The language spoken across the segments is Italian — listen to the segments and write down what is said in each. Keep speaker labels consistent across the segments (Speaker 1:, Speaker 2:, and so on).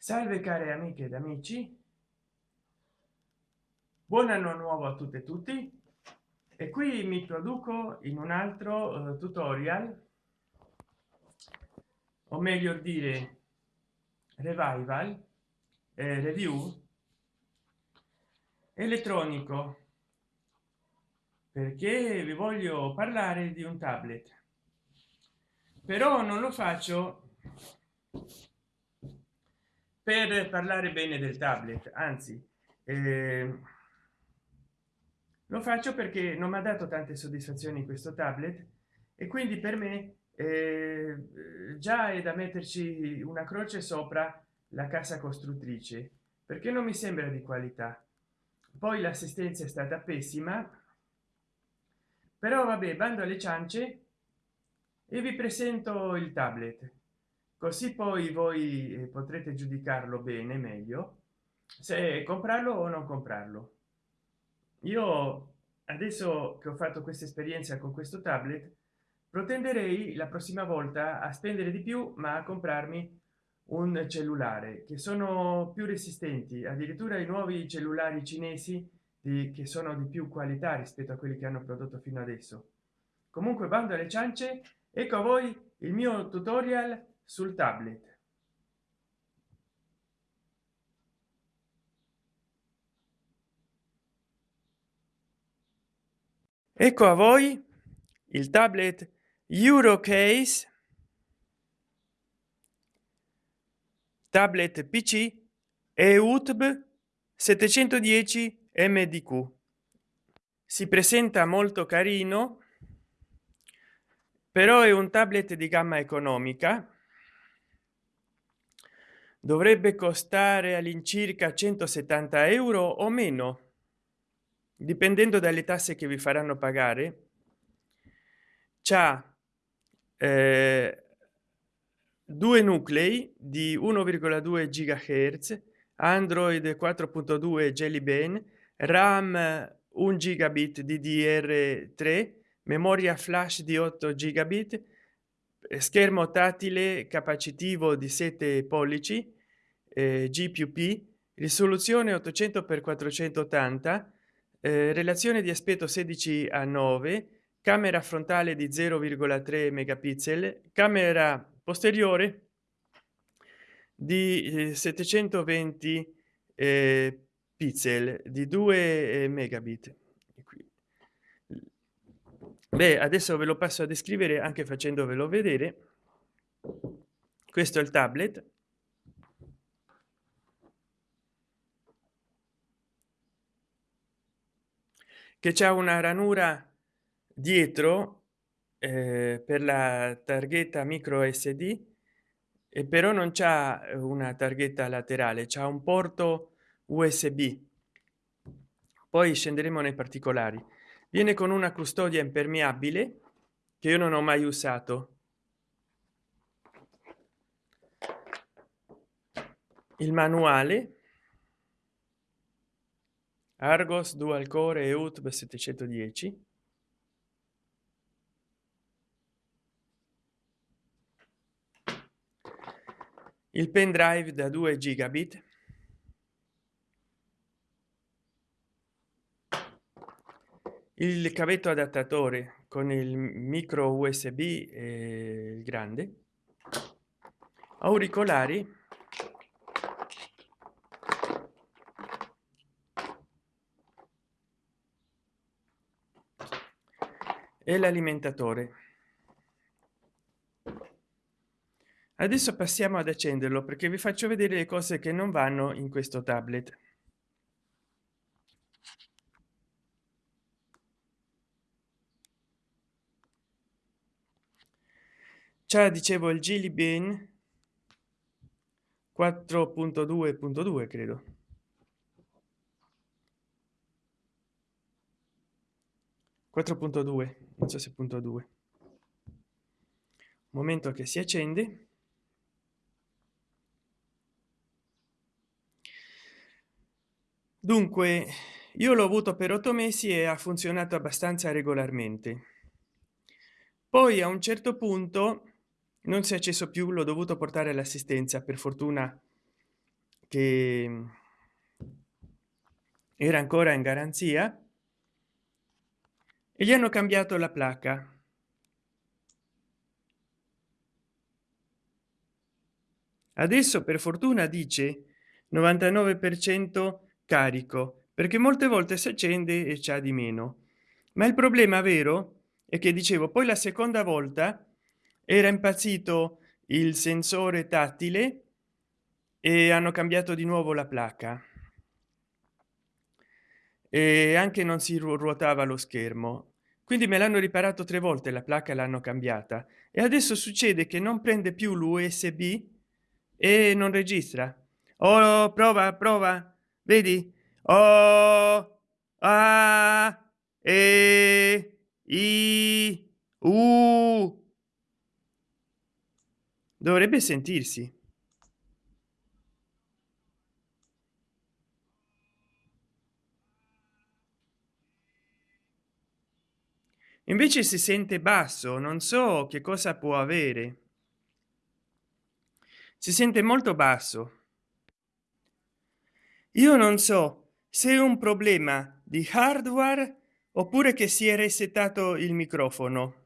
Speaker 1: salve care amiche ed amici. Buon anno nuovo a tutte e tutti. E qui mi produco in un altro uh, tutorial. O meglio dire revival eh, review elettronico. Perché vi voglio parlare di un tablet. Però non lo faccio per parlare bene del tablet anzi eh, lo faccio perché non mi ha dato tante soddisfazioni questo tablet e quindi per me eh, già è da metterci una croce sopra la casa costruttrice perché non mi sembra di qualità. Poi l'assistenza è stata pessima però vabbè bando alle ciance e vi presento il tablet così poi voi eh, potrete giudicarlo bene meglio se comprarlo o non comprarlo. Io adesso che ho fatto questa esperienza con questo tablet protenderei la prossima volta a spendere di più ma a comprarmi un cellulare che sono più resistenti. Addirittura i nuovi cellulari cinesi di che sono di più qualità rispetto a quelli che hanno prodotto fino adesso. Comunque bando alle ciance ecco a voi il mio tutorial sul tablet. Ecco a voi il tablet eurocase tablet pc e utb 710 mdq si presenta molto carino però è un tablet di gamma economica dovrebbe costare all'incirca 170 euro o meno dipendendo dalle tasse che vi faranno pagare. C'ha eh, due nuclei di 1,2 gigahertz android 4.2 jelly bean ram 1 gigabit ddr 3 memoria flash di 8 gigabit schermo tattile capacitivo di 7 pollici eh, g più p risoluzione 800 x 480 eh, relazione di aspetto 16 a 9 camera frontale di 0,3 megapixel camera posteriore di 720 eh, eh, pixel di 2 eh, megabit beh adesso ve lo passo a descrivere anche facendovelo vedere. Questo è il tablet. Che c'è una ranura dietro eh, per la targhetta micro sd e però non c'è una targhetta laterale c'è un porto usb poi scenderemo nei particolari viene con una custodia impermeabile che io non ho mai usato. Il manuale. Argos dual core e utb 710 il pendrive da 2 gigabit il cavetto adattatore con il micro usb e il grande. Auricolari. E l'alimentatore. Adesso passiamo ad accenderlo perché vi faccio vedere le cose che non vanno in questo tablet c'è dicevo il Gilly Bean 4.2.2 credo. non so se punto 2 momento che si accende. Dunque io l'ho avuto per otto mesi e ha funzionato abbastanza regolarmente. Poi a un certo punto non si è acceso più l'ho dovuto portare all'assistenza per fortuna che era ancora in garanzia e gli hanno cambiato la placca adesso per fortuna dice 99 per cento carico perché molte volte si accende e c'ha di meno. Ma il problema vero è che dicevo poi la seconda volta era impazzito il sensore tattile e hanno cambiato di nuovo la placca e anche non si ruotava lo schermo. Quindi me l'hanno riparato tre volte la placca l'hanno cambiata. E adesso succede che non prende più l'usb e non registra. Oh prova prova vedi? Oh a e i u dovrebbe sentirsi. Invece si sente basso non so che cosa può avere. Si sente molto basso. Io non so se è un problema di hardware oppure che si è resettato il microfono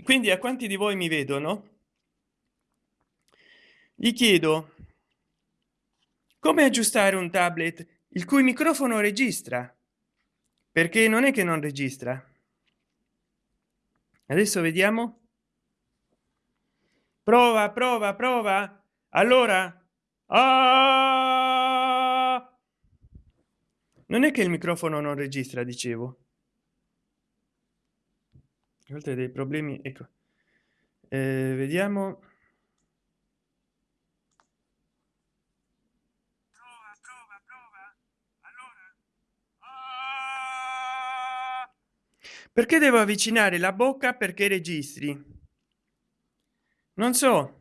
Speaker 1: quindi a quanti di voi mi vedono? Gli chiedo come aggiustare un tablet il cui microfono registra? Perché non è che non registra. Adesso vediamo. Prova prova prova. Allora. Ah! non è che il microfono non registra dicevo oltre dei problemi ecco. Eh, vediamo. Perché devo avvicinare la bocca perché registri? Non so.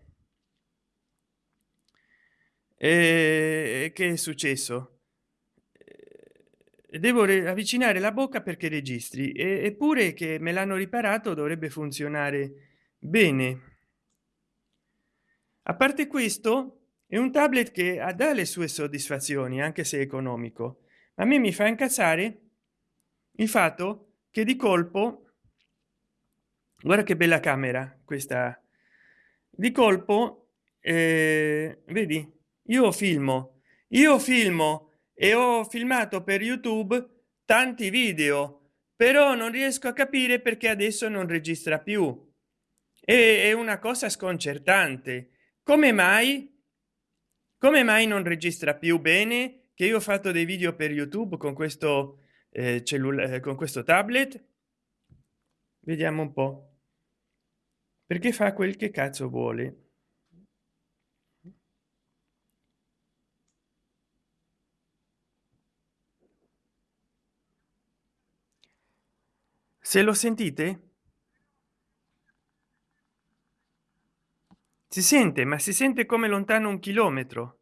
Speaker 1: E che è successo devo avvicinare la bocca perché registri eppure che me l'hanno riparato dovrebbe funzionare bene. A parte questo è un tablet che ha dalle sue soddisfazioni anche se economico. A me mi fa incazzare il fatto che di colpo guarda che bella camera questa di colpo eh, vedi io filmo io filmo e ho filmato per youtube tanti video però non riesco a capire perché adesso non registra più. È una cosa sconcertante. Come mai? Come mai non registra più bene che io ho fatto dei video per youtube con questo eh, cellulare con questo tablet? Vediamo un po. Perché fa quel che cazzo vuole se lo sentite? Si sente ma si sente come lontano un chilometro.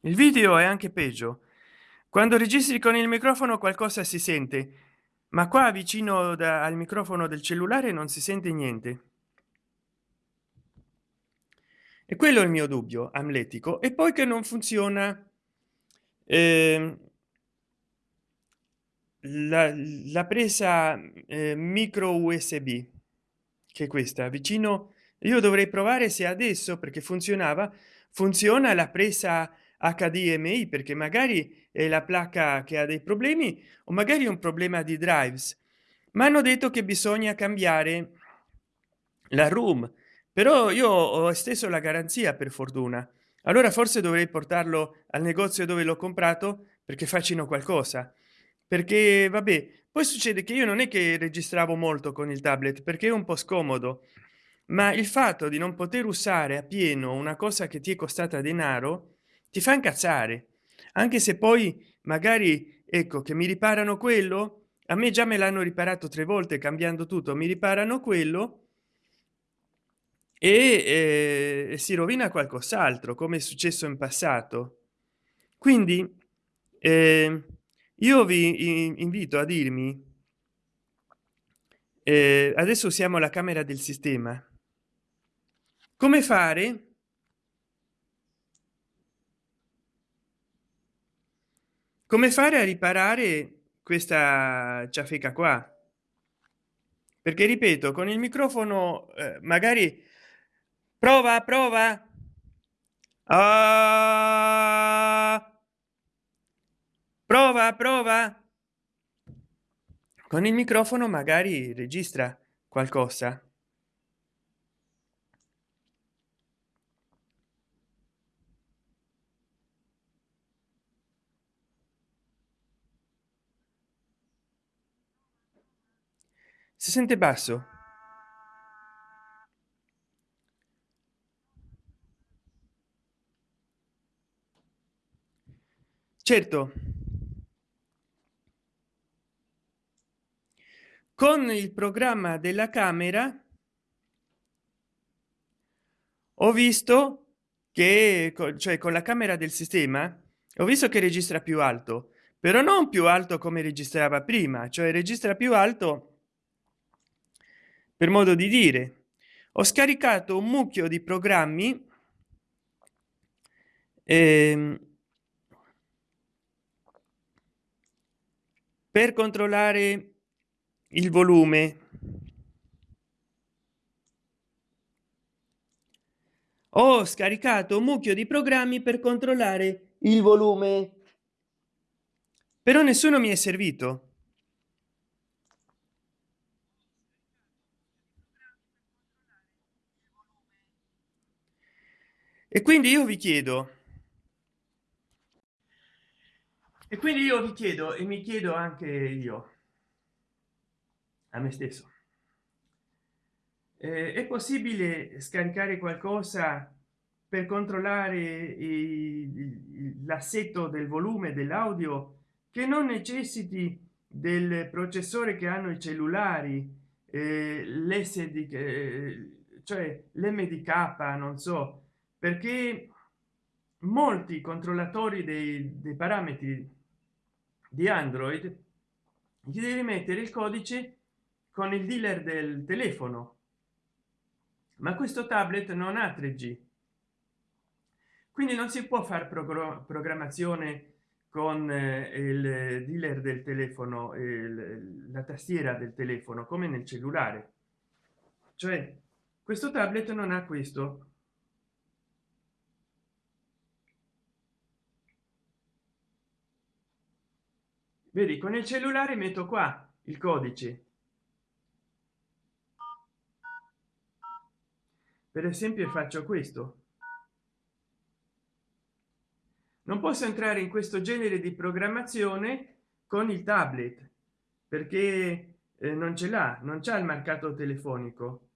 Speaker 1: Il video è anche peggio. Quando registri con il microfono qualcosa si sente ma qua vicino da, al microfono del cellulare non si sente niente e quello è il mio dubbio amletico e poi che non funziona. Eh, la, la, presa eh, micro usb che questa vicino io dovrei provare se adesso perché funzionava funziona la presa hdmi perché magari è la placca che ha dei problemi o magari un problema di drives. Ma hanno detto che bisogna cambiare la room però io ho esteso la garanzia per fortuna. Allora forse dovrei portarlo al negozio dove l'ho comprato perché facciano qualcosa. Perché vabbè poi succede che io non è che registravo molto con il tablet perché è un po scomodo. Ma il fatto di non poter usare a pieno una cosa che ti è costata denaro ti fa incazzare. Anche se poi magari ecco che mi riparano quello a me già me l'hanno riparato tre volte cambiando tutto mi riparano quello e eh, si rovina qualcos'altro come è successo in passato. Quindi eh, io vi invito a dirmi eh, adesso usiamo la camera del sistema. Come fare? Come fare a riparare questa ciafeca qua? Perché ripeto con il microfono eh, magari prova prova. Ah, prova prova. Con il microfono magari registra qualcosa. Si sente basso certo. Con il programma della camera ho visto che cioè con la camera del sistema ho visto che registra più alto però non più alto come registrava prima cioè registra più alto per modo di dire. Ho scaricato un mucchio di programmi ehm, per controllare il volume ho scaricato un mucchio di programmi per controllare il volume. Però nessuno mi è servito. E quindi io vi chiedo e quindi io vi chiedo e mi chiedo anche io a me stesso eh, è possibile scaricare qualcosa per controllare l'assetto del volume dell'audio che non necessiti del processore che hanno i cellulari eh, l'sd eh, cioè l'mdk non so perché molti controllatori dei, dei parametri di android gli devi mettere il codice con il dealer del telefono. Ma questo tablet non ha 3g quindi non si può fare programmazione con eh, il dealer del telefono la tastiera del telefono come nel cellulare. Cioè questo tablet non ha questo vedi con il cellulare metto qua il codice. Per esempio faccio questo. Non posso entrare in questo genere di programmazione con il tablet perché eh, non ce l'ha non c'è il mercato telefonico.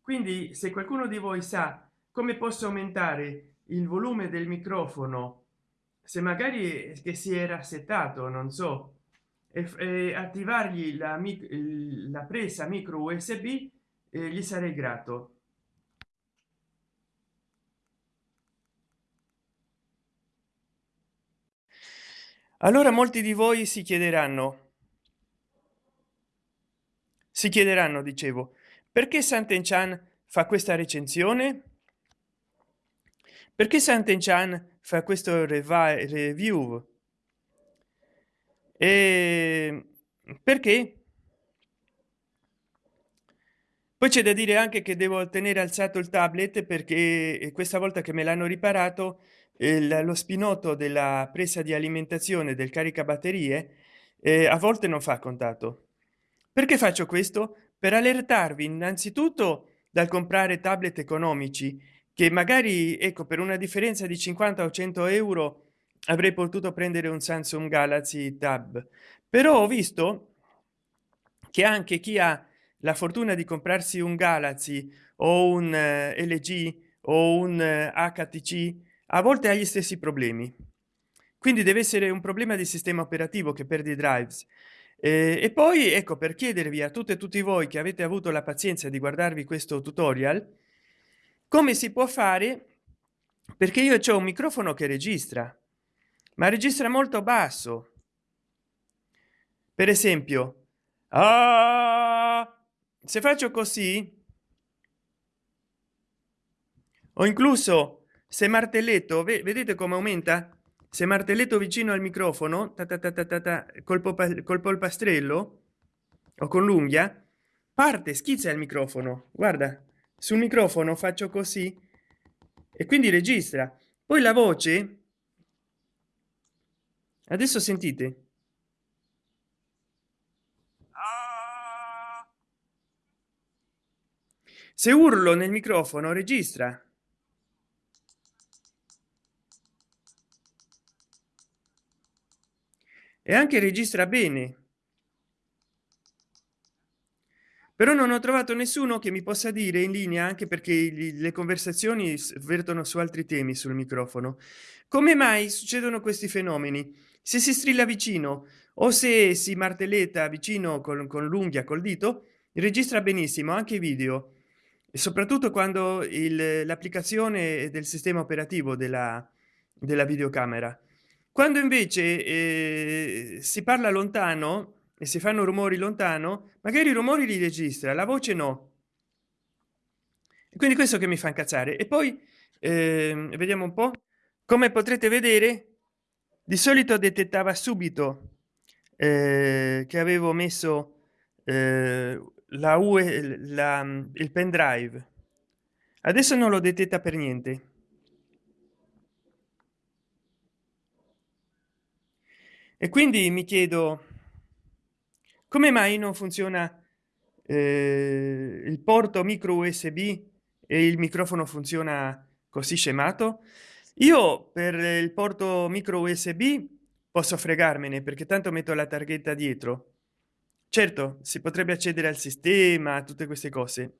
Speaker 1: Quindi se qualcuno di voi sa come posso aumentare il volume del microfono se magari che si era settato non so e, e attivargli la, la presa micro usb eh, gli sarei grato. Allora molti di voi si chiederanno si chiederanno dicevo perché santen chan fa questa recensione? Perché santen chan fa questo review e perché? Poi c'è da dire anche che devo tenere alzato il tablet perché questa volta che me l'hanno riparato il, lo spinotto della presa di alimentazione del caricabatterie eh, a volte non fa contatto. Perché faccio questo? Per allertarvi innanzitutto dal comprare tablet economici che magari ecco per una differenza di 50 o 100 euro avrei potuto prendere un samsung galaxy tab. Però ho visto che anche chi ha la fortuna di comprarsi un galaxy o un uh, lg o un uh, eh, htc a volte ha gli stessi problemi. Quindi deve essere un problema di sistema operativo che perde i drives. Eh, e poi ecco per chiedervi a tutte e tutti voi che avete avuto la pazienza di guardarvi questo tutorial come si può fare? Perché io ho un microfono che registra ma registra molto basso. Per esempio ah, se faccio così o incluso se martelletto vedete come aumenta? Se martelletto vicino al microfono ta ta ta ta ta, colpo col polpastrello o con l'unghia parte schizza il microfono. Guarda sul microfono faccio così e quindi registra. Poi la voce adesso sentite. Se urlo nel microfono registra. E anche registra bene però non ho trovato nessuno che mi possa dire in linea anche perché le conversazioni vertono su altri temi sul microfono. Come mai succedono questi fenomeni? Se si strilla vicino o se si martelletta vicino con, con l'unghia col dito registra benissimo anche video. E soprattutto quando l'applicazione del sistema operativo della, della videocamera. Quando invece eh, si parla lontano e si fanno rumori lontano magari i rumori li registra la voce no. Quindi questo che mi fa incazzare. E poi eh, vediamo un po. Come potrete vedere di solito detettava subito eh, che avevo messo eh, la ue la, il pendrive adesso non lo detetta per niente. E quindi mi chiedo come mai non funziona eh, il porto micro usb e il microfono funziona così scemato? Io per il porto micro usb posso fregarmene perché tanto metto la targhetta dietro. Certo si potrebbe accedere al sistema tutte queste cose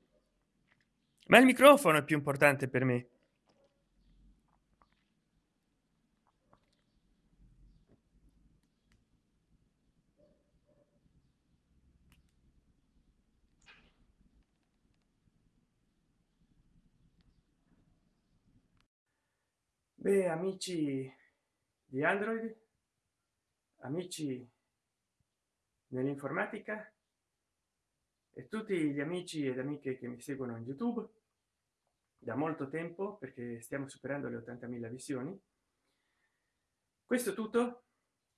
Speaker 1: ma il microfono è più importante per me Beh, amici di Android, amici nell'informatica e tutti gli amici ed amiche che mi seguono in YouTube da molto tempo perché stiamo superando le 80.000 visioni. Questo tutto,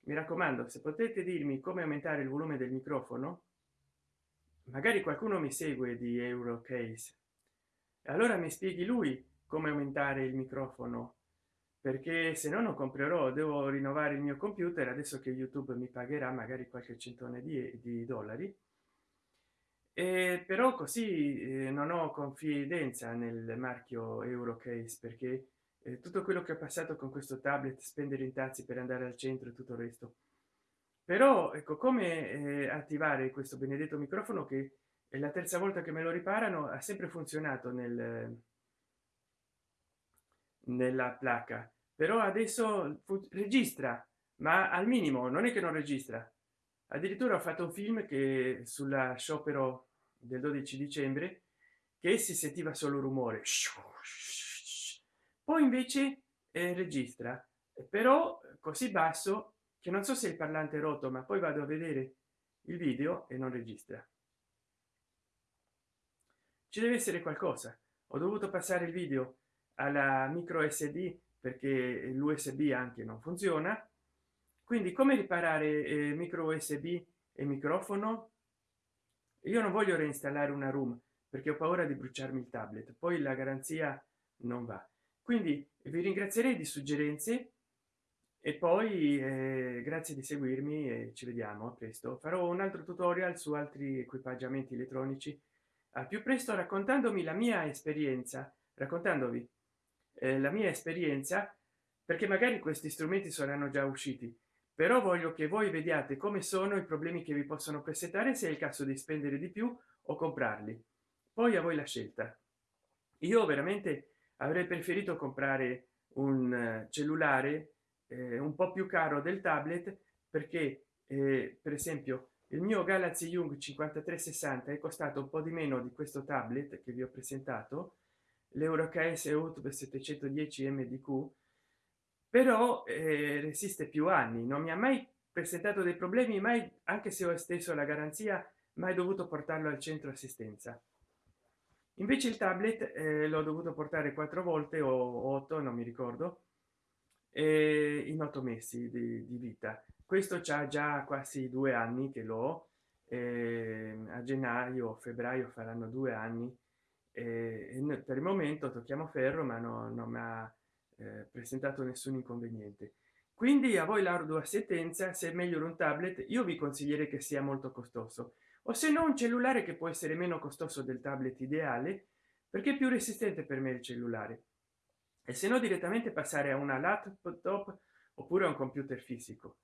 Speaker 1: mi raccomando, se potete dirmi come aumentare il volume del microfono, magari qualcuno mi segue di Eurocase, allora mi spieghi lui come aumentare il microfono perché se no non comprerò devo rinnovare il mio computer adesso che youtube mi pagherà magari qualche centone di, di dollari. E però così eh, non ho confidenza nel marchio eurocase perché eh, tutto quello che ho passato con questo tablet spendere in tazi per andare al centro e tutto il resto. Però ecco come eh, attivare questo benedetto microfono che è la terza volta che me lo riparano ha sempre funzionato nel nella placca però adesso registra ma al minimo non è che non registra. Addirittura ho fatto un film che sulla sciopero del 12 dicembre che si sentiva solo rumore. Poi invece eh, registra. Però così basso che non so se il parlante è rotto ma poi vado a vedere il video e non registra. Ci deve essere qualcosa. Ho dovuto passare il video alla micro sd perché l'usb anche non funziona. Quindi come riparare eh, micro usb e microfono? Io non voglio reinstallare una room perché ho paura di bruciarmi il tablet poi la garanzia non va. Quindi vi ringrazierei di suggerenze e poi eh, grazie di seguirmi e ci vediamo a presto. Farò un altro tutorial su altri equipaggiamenti elettronici. Al più presto raccontandomi la mia esperienza raccontandovi eh, la mia esperienza perché magari questi strumenti saranno già usciti. Però voglio che voi vediate come sono i problemi che vi possono presentare se è il caso di spendere di più o comprarli. Poi a voi la scelta. Io veramente avrei preferito comprare un eh, cellulare eh, un po più caro del tablet perché eh, per esempio il mio galaxy young 5360 è costato un po di meno di questo tablet che vi ho presentato l'euroks outube 710 mdq però eh, resiste più anni non mi ha mai presentato dei problemi mai anche se ho esteso la garanzia mai dovuto portarlo al centro assistenza. Invece il tablet eh, l'ho dovuto portare quattro volte o otto non mi ricordo eh, in otto mesi di, di vita. Questo c'ha già quasi due anni che l'ho eh, a gennaio febbraio faranno due anni per il momento tocchiamo ferro ma no, non mi ha eh, presentato nessun inconveniente. Quindi a voi l'ardua sentenza se è meglio un tablet io vi consiglierei che sia molto costoso. O se no un cellulare che può essere meno costoso del tablet ideale perché più resistente per me il cellulare. E se no direttamente passare a una laptop oppure a un computer fisico.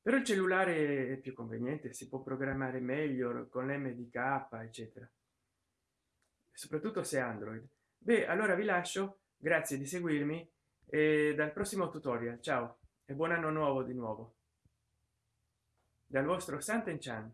Speaker 1: Però il cellulare è più conveniente si può programmare meglio con l'mdk eccetera soprattutto se android. Beh allora vi lascio. Grazie di seguirmi e dal prossimo tutorial. Ciao e buon anno nuovo di nuovo. Dal vostro santen chan